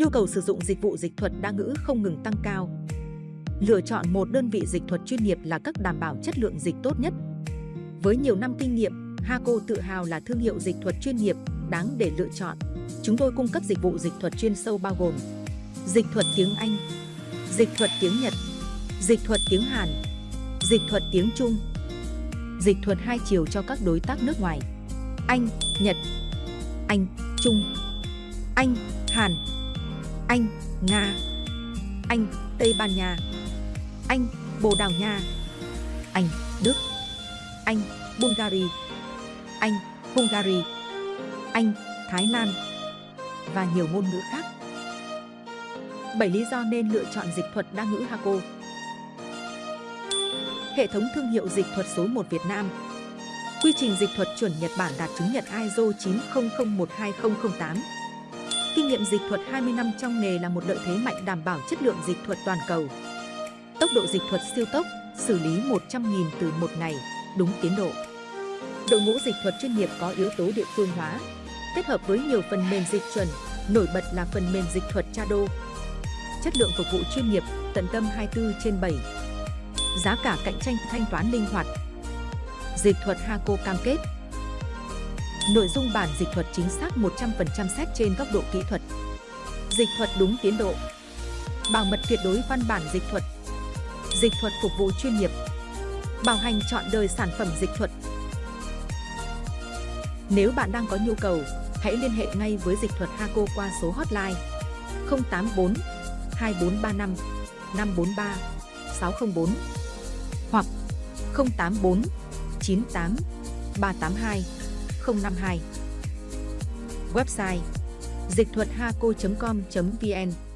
Nhu cầu sử dụng dịch vụ dịch thuật đa ngữ không ngừng tăng cao. Lựa chọn một đơn vị dịch thuật chuyên nghiệp là cách đảm bảo chất lượng dịch tốt nhất. Với nhiều năm kinh nghiệm, Haco tự hào là thương hiệu dịch thuật chuyên nghiệp đáng để lựa chọn. Chúng tôi cung cấp dịch vụ dịch thuật chuyên sâu bao gồm dịch thuật tiếng Anh, dịch thuật tiếng Nhật, dịch thuật tiếng Hàn, dịch thuật tiếng Trung, dịch thuật hai chiều cho các đối tác nước ngoài, Anh, Nhật, Anh, Trung, Anh, Hàn, anh, Nga, Anh, Tây Ban Nha, Anh, Bồ Đào Nha, Anh, Đức, Anh, Bulgaria, Anh, Hungary, Anh, Thái Lan. Và nhiều ngôn ngữ khác. 7 lý do nên lựa chọn dịch thuật đa ngữ Haco. Hệ thống thương hiệu dịch thuật số 1 Việt Nam. Quy trình dịch thuật chuẩn Nhật Bản đạt chứng nhận ISO 90012008 Kinh nghiệm dịch thuật 20 năm trong nghề là một lợi thế mạnh đảm bảo chất lượng dịch thuật toàn cầu. Tốc độ dịch thuật siêu tốc, xử lý 100.000 từ một ngày, đúng tiến độ. Đội ngũ dịch thuật chuyên nghiệp có yếu tố địa phương hóa, kết hợp với nhiều phần mềm dịch chuẩn, nổi bật là phần mềm dịch thuật Chado. Chất lượng phục vụ chuyên nghiệp, tận tâm 24 trên 7. Giá cả cạnh tranh, thanh toán linh hoạt. Dịch thuật Haco cam kết. Nội dung bản dịch thuật chính xác 100% xét trên góc độ kỹ thuật. Dịch thuật đúng tiến độ. Bảo mật tuyệt đối văn bản dịch thuật. Dịch thuật phục vụ chuyên nghiệp. Bảo hành chọn đời sản phẩm dịch thuật. Nếu bạn đang có nhu cầu, hãy liên hệ ngay với dịch thuật Haco qua số hotline 084 2435 543 604 hoặc 084 98 382 052. Website dịch thuật haco.com.vn